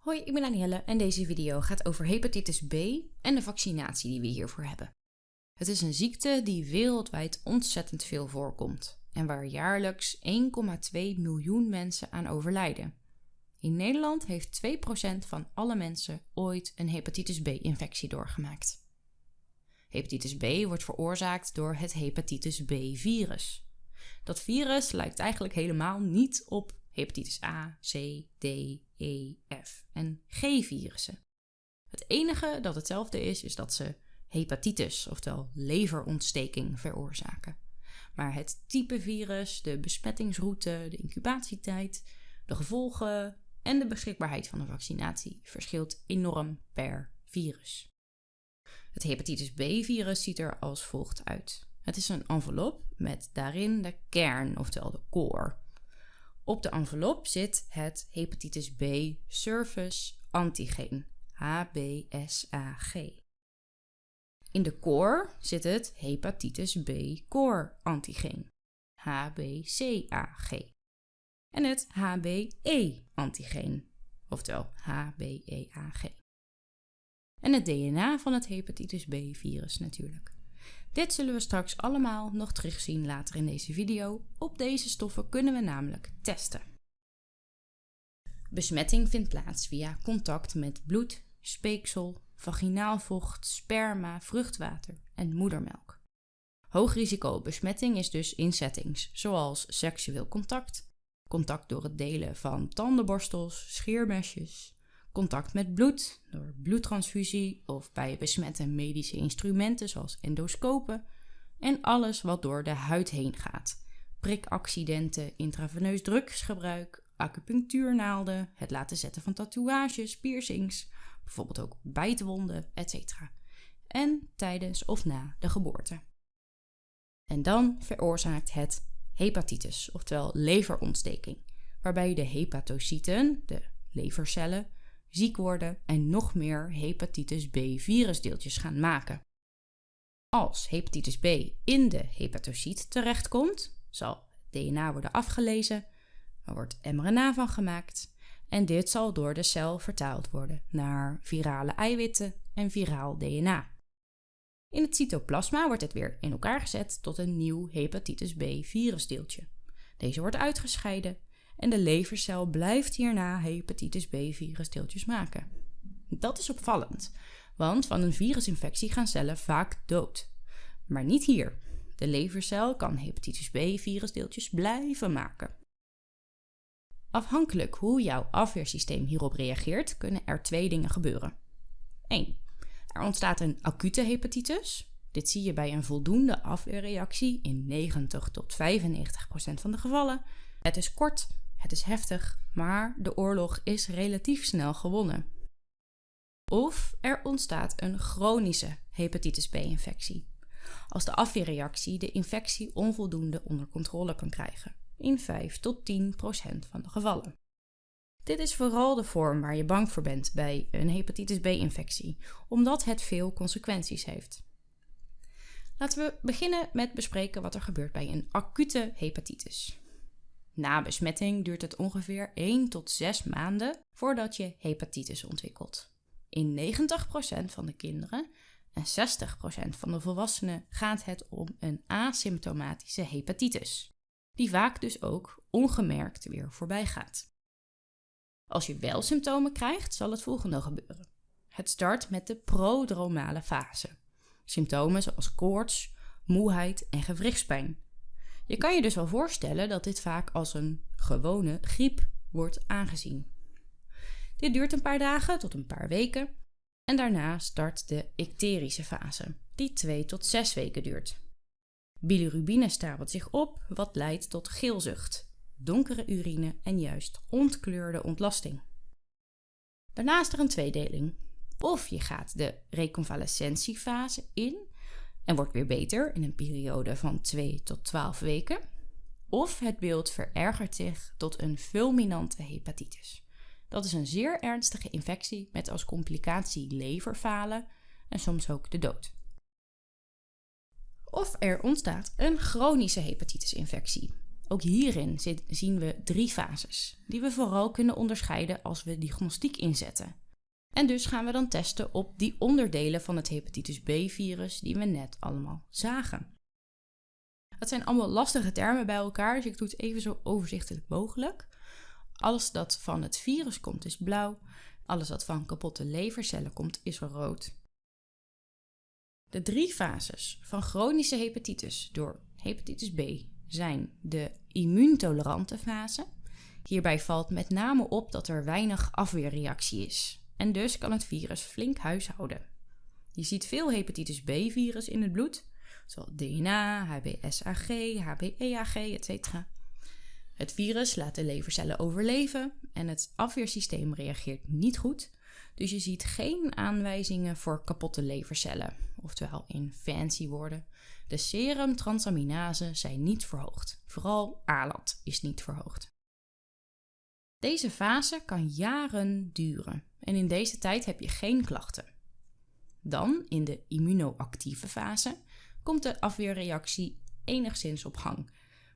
Hoi, ik ben Danielle en deze video gaat over hepatitis B en de vaccinatie die we hiervoor hebben. Het is een ziekte die wereldwijd ontzettend veel voorkomt en waar jaarlijks 1,2 miljoen mensen aan overlijden. In Nederland heeft 2% van alle mensen ooit een hepatitis B-infectie doorgemaakt. Hepatitis B wordt veroorzaakt door het hepatitis B-virus. Dat virus lijkt eigenlijk helemaal niet op hepatitis A, C, D, E, F en G-virussen. Het enige dat hetzelfde is, is dat ze hepatitis, oftewel leverontsteking, veroorzaken. Maar het type virus, de besmettingsroute, de incubatietijd, de gevolgen en de beschikbaarheid van een vaccinatie verschilt enorm per virus. Het hepatitis B-virus ziet er als volgt uit. Het is een envelop met daarin de kern, oftewel de core. Op de envelop zit het hepatitis B surface antigeen, HBsAg. In de core zit het hepatitis B core antigeen, HBcAg. En het HBe antigeen, oftewel HBeAg. En het DNA van het hepatitis B virus natuurlijk. Dit zullen we straks allemaal nog terugzien later in deze video. Op deze stoffen kunnen we namelijk testen. Besmetting vindt plaats via contact met bloed, speeksel, vaginaal vocht, sperma, vruchtwater en moedermelk. Hoog risico besmetting is dus in settings zoals seksueel contact, contact door het delen van tandenborstels, scheermesjes, contact met bloed door bloedtransfusie of bij besmette medische instrumenten zoals endoscopen en alles wat door de huid heen gaat. Prikaccidenten, intraveneus drugsgebruik, acupunctuurnaalden, het laten zetten van tatoeages, piercings, bijvoorbeeld ook bijtwonden, etc. En tijdens of na de geboorte. En dan veroorzaakt het hepatitis, oftewel leverontsteking, waarbij de hepatocyten, de levercellen, ziek worden en nog meer hepatitis B-virusdeeltjes gaan maken. Als hepatitis B in de hepatocyt terechtkomt, zal DNA worden afgelezen, er wordt mRNA van gemaakt en dit zal door de cel vertaald worden naar virale eiwitten en viraal DNA. In het cytoplasma wordt het weer in elkaar gezet tot een nieuw hepatitis B-virusdeeltje. Deze wordt uitgescheiden en de levercel blijft hierna hepatitis B-virusdeeltjes maken. Dat is opvallend, want van een virusinfectie gaan cellen vaak dood. Maar niet hier. De levercel kan hepatitis B-virusdeeltjes blijven maken. Afhankelijk hoe jouw afweersysteem hierop reageert, kunnen er twee dingen gebeuren. 1. Er ontstaat een acute hepatitis. Dit zie je bij een voldoende afweerreactie in 90 tot 95 procent van de gevallen. Het is kort het is heftig, maar de oorlog is relatief snel gewonnen. Of er ontstaat een chronische hepatitis B-infectie, als de afweerreactie de infectie onvoldoende onder controle kan krijgen, in 5 tot 10 procent van de gevallen. Dit is vooral de vorm waar je bang voor bent bij een hepatitis B-infectie, omdat het veel consequenties heeft. Laten we beginnen met bespreken wat er gebeurt bij een acute hepatitis. Na besmetting duurt het ongeveer 1 tot 6 maanden voordat je hepatitis ontwikkelt. In 90% van de kinderen en 60% van de volwassenen gaat het om een asymptomatische hepatitis, die vaak dus ook ongemerkt weer voorbij gaat. Als je wel symptomen krijgt, zal het volgende gebeuren. Het start met de prodromale fase. Symptomen zoals koorts, moeheid en gewrichtspijn je kan je dus wel voorstellen dat dit vaak als een gewone griep wordt aangezien. Dit duurt een paar dagen tot een paar weken en daarna start de icterische fase, die 2 tot 6 weken duurt. Bilirubine stapelt zich op, wat leidt tot geelzucht, donkere urine en juist ontkleurde ontlasting. Daarna is er een tweedeling. Of je gaat de reconvalescentiefase in en wordt weer beter in een periode van 2 tot 12 weken. Of het beeld verergert zich tot een fulminante hepatitis. Dat is een zeer ernstige infectie met als complicatie leverfalen en soms ook de dood. Of er ontstaat een chronische hepatitisinfectie. Ook hierin zien we drie fases, die we vooral kunnen onderscheiden als we diagnostiek inzetten. En dus gaan we dan testen op die onderdelen van het hepatitis B-virus die we net allemaal zagen. Dat zijn allemaal lastige termen bij elkaar, dus ik doe het even zo overzichtelijk mogelijk. Alles dat van het virus komt is blauw, alles wat van kapotte levercellen komt is rood. De drie fases van chronische hepatitis door hepatitis B zijn de immuuntolerante fase. Hierbij valt met name op dat er weinig afweerreactie is en dus kan het virus flink huishouden. Je ziet veel hepatitis B-virus in het bloed, zoals DNA, HBsAg, HBeAg, etc. Het virus laat de levercellen overleven en het afweersysteem reageert niet goed, dus je ziet geen aanwijzingen voor kapotte levercellen, oftewel in fancy woorden. De serumtransaminasen zijn niet verhoogd, vooral ALAT is niet verhoogd. Deze fase kan jaren duren en in deze tijd heb je geen klachten. Dan, in de immunoactieve fase, komt de afweerreactie enigszins op gang,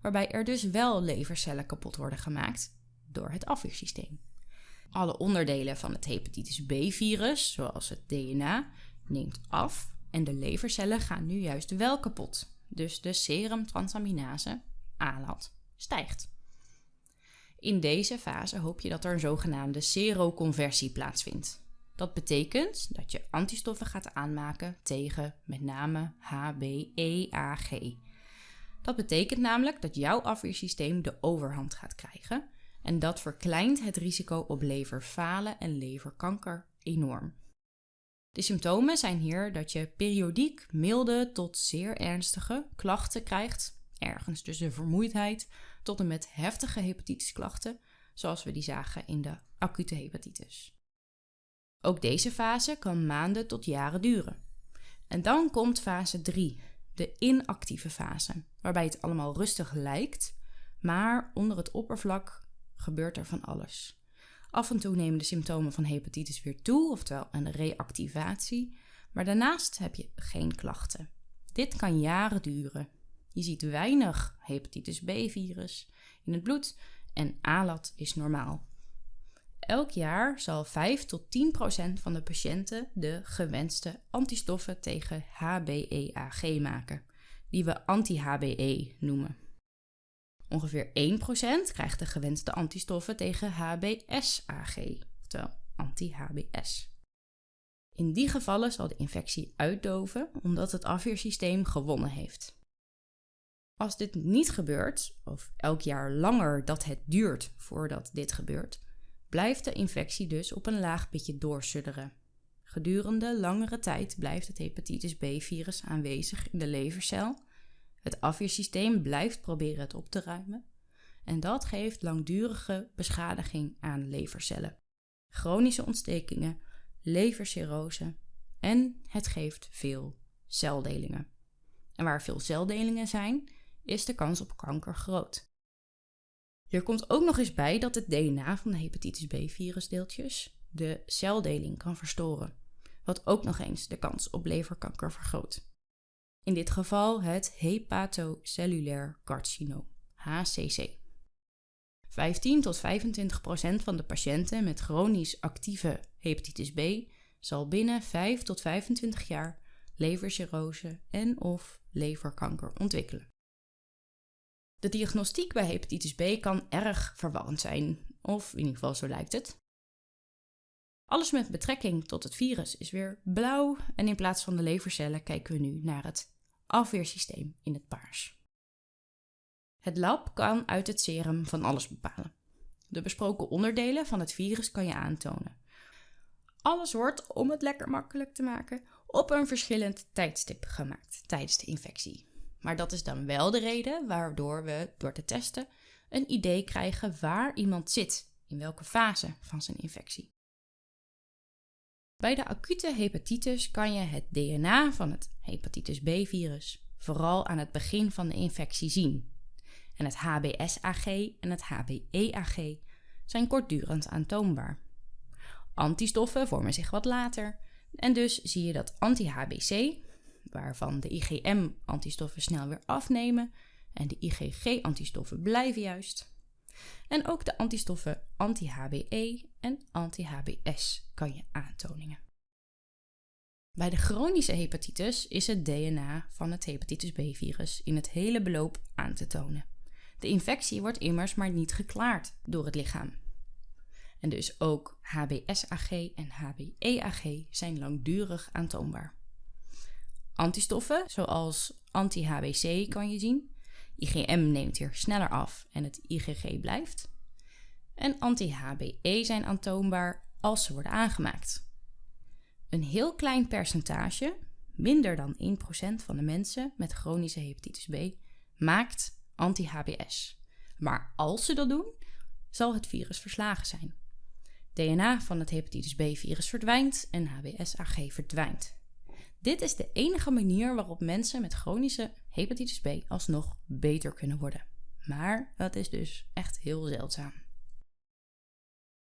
waarbij er dus wel levercellen kapot worden gemaakt door het afweersysteem. Alle onderdelen van het hepatitis B-virus, zoals het DNA, neemt af en de levercellen gaan nu juist wel kapot. Dus de serumtransaminase, ALAT, stijgt. In deze fase hoop je dat er een zogenaamde seroconversie plaatsvindt. Dat betekent dat je antistoffen gaat aanmaken tegen met name HBeAg. Dat betekent namelijk dat jouw afweersysteem de overhand gaat krijgen en dat verkleint het risico op leverfalen en leverkanker enorm. De symptomen zijn hier dat je periodiek milde tot zeer ernstige klachten krijgt, ergens tussen vermoeidheid tot en met heftige hepatitisklachten, zoals we die zagen in de acute hepatitis. Ook deze fase kan maanden tot jaren duren. En dan komt fase 3, de inactieve fase, waarbij het allemaal rustig lijkt, maar onder het oppervlak gebeurt er van alles. Af en toe nemen de symptomen van hepatitis weer toe, oftewel een reactivatie, maar daarnaast heb je geen klachten. Dit kan jaren duren. Je ziet weinig hepatitis B-virus in het bloed en ALAT is normaal. Elk jaar zal 5 tot 10 procent van de patiënten de gewenste antistoffen tegen HBeAg maken, die we anti-HBe noemen. Ongeveer 1% krijgt de gewenste antistoffen tegen HBsAg, oftewel anti-HBs. In die gevallen zal de infectie uitdoven omdat het afweersysteem gewonnen heeft. Als dit niet gebeurt, of elk jaar langer dat het duurt voordat dit gebeurt, blijft de infectie dus op een laag pitje doorsudderen. Gedurende langere tijd blijft het hepatitis B-virus aanwezig in de levercel het afweersysteem blijft proberen het op te ruimen en dat geeft langdurige beschadiging aan levercellen, chronische ontstekingen, levercirrose en het geeft veel celdelingen. En waar veel celdelingen zijn, is de kans op kanker groot. Er komt ook nog eens bij dat het DNA van de hepatitis B-virusdeeltjes de celdeling kan verstoren, wat ook nog eens de kans op leverkanker vergroot. In dit geval het hepatocellulair carcinoom, HCC. 15 tot 25 procent van de patiënten met chronisch actieve hepatitis B zal binnen 5 tot 25 jaar levercirrose en of leverkanker ontwikkelen. De diagnostiek bij hepatitis B kan erg verwarrend zijn, of in ieder geval zo lijkt het. Alles met betrekking tot het virus is weer blauw en in plaats van de levercellen kijken we nu naar het afweersysteem in het paars. Het lab kan uit het serum van alles bepalen. De besproken onderdelen van het virus kan je aantonen. Alles wordt, om het lekker makkelijk te maken, op een verschillend tijdstip gemaakt tijdens de infectie. Maar dat is dan wel de reden waardoor we door te testen een idee krijgen waar iemand zit, in welke fase van zijn infectie. Bij de acute hepatitis kan je het DNA van het hepatitis B-virus vooral aan het begin van de infectie zien. En het HBsAg en het HBeAg zijn kortdurend aantoonbaar. Antistoffen vormen zich wat later en dus zie je dat anti-HBC, waarvan de IgM-antistoffen snel weer afnemen, en de IgG-antistoffen blijven juist. En ook de antistoffen anti-HBE en anti-HBS kan je aantoningen. Bij de chronische hepatitis is het DNA van het hepatitis B-virus in het hele beloop aan te tonen. De infectie wordt immers maar niet geklaard door het lichaam. En dus ook HBsAg en HBeAg zijn langdurig aantoonbaar. Antistoffen, zoals anti-HBC kan je zien. IgM neemt hier sneller af en het IgG blijft. En anti-HBe zijn aantoonbaar als ze worden aangemaakt. Een heel klein percentage, minder dan 1% van de mensen met chronische hepatitis B, maakt anti-HBS. Maar als ze dat doen, zal het virus verslagen zijn. DNA van het hepatitis B-virus verdwijnt en HBsAg verdwijnt. Dit is de enige manier waarop mensen met chronische hepatitis B alsnog beter kunnen worden. Maar dat is dus echt heel zeldzaam.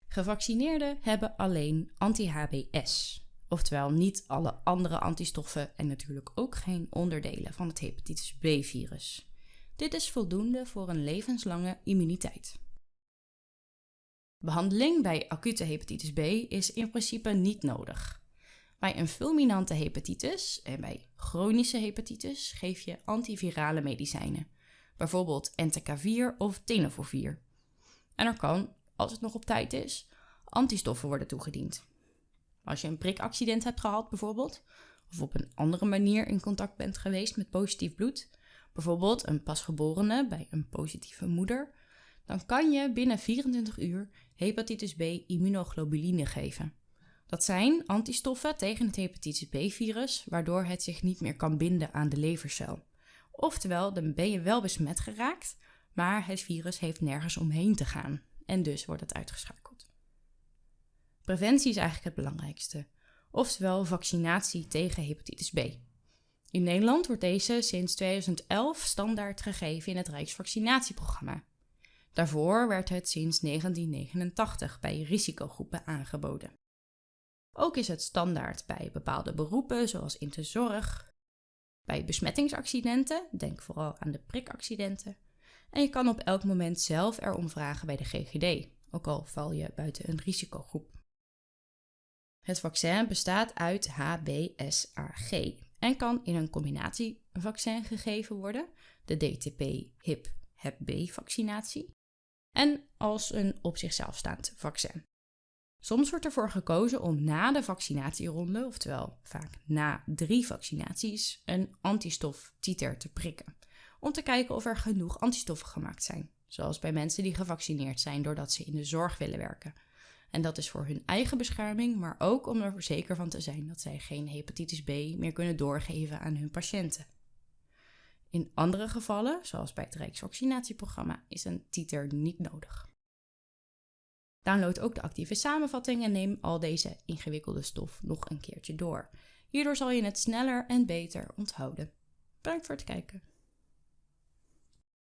Gevaccineerden hebben alleen anti-HBS, oftewel niet alle andere antistoffen en natuurlijk ook geen onderdelen van het hepatitis B-virus. Dit is voldoende voor een levenslange immuniteit. Behandeling bij acute hepatitis B is in principe niet nodig. Bij een fulminante hepatitis en bij chronische hepatitis geef je antivirale medicijnen, bijvoorbeeld Entecavir of Tenofovir. En er kan, als het nog op tijd is, antistoffen worden toegediend. Als je een prikaccident hebt gehad bijvoorbeeld, of op een andere manier in contact bent geweest met positief bloed, bijvoorbeeld een pasgeborene bij een positieve moeder, dan kan je binnen 24 uur hepatitis B immunoglobuline geven. Dat zijn antistoffen tegen het hepatitis B-virus, waardoor het zich niet meer kan binden aan de levercel. Oftewel, dan ben je wel besmet geraakt, maar het virus heeft nergens omheen te gaan en dus wordt het uitgeschakeld. Preventie is eigenlijk het belangrijkste, oftewel vaccinatie tegen hepatitis B. In Nederland wordt deze sinds 2011 standaard gegeven in het Rijksvaccinatieprogramma. Daarvoor werd het sinds 1989 bij risicogroepen aangeboden. Ook is het standaard bij bepaalde beroepen, zoals in de zorg, bij besmettingsaccidenten, denk vooral aan de prikaccidenten, en je kan op elk moment zelf erom vragen bij de GGD, ook al val je buiten een risicogroep. Het vaccin bestaat uit HBsAg en kan in een combinatievaccin gegeven worden, de DTP-HIP-HEP-B-vaccinatie, en als een op zichzelf staand vaccin. Soms wordt ervoor gekozen om na de vaccinatieronde, oftewel vaak na drie vaccinaties, een antistoftiter te prikken. Om te kijken of er genoeg antistoffen gemaakt zijn. Zoals bij mensen die gevaccineerd zijn doordat ze in de zorg willen werken. En dat is voor hun eigen bescherming, maar ook om er zeker van te zijn dat zij geen hepatitis B meer kunnen doorgeven aan hun patiënten. In andere gevallen, zoals bij het Rijksvaccinatieprogramma, is een titer niet nodig. Download ook de actieve samenvatting en neem al deze ingewikkelde stof nog een keertje door. Hierdoor zal je het sneller en beter onthouden. Bedankt voor het kijken.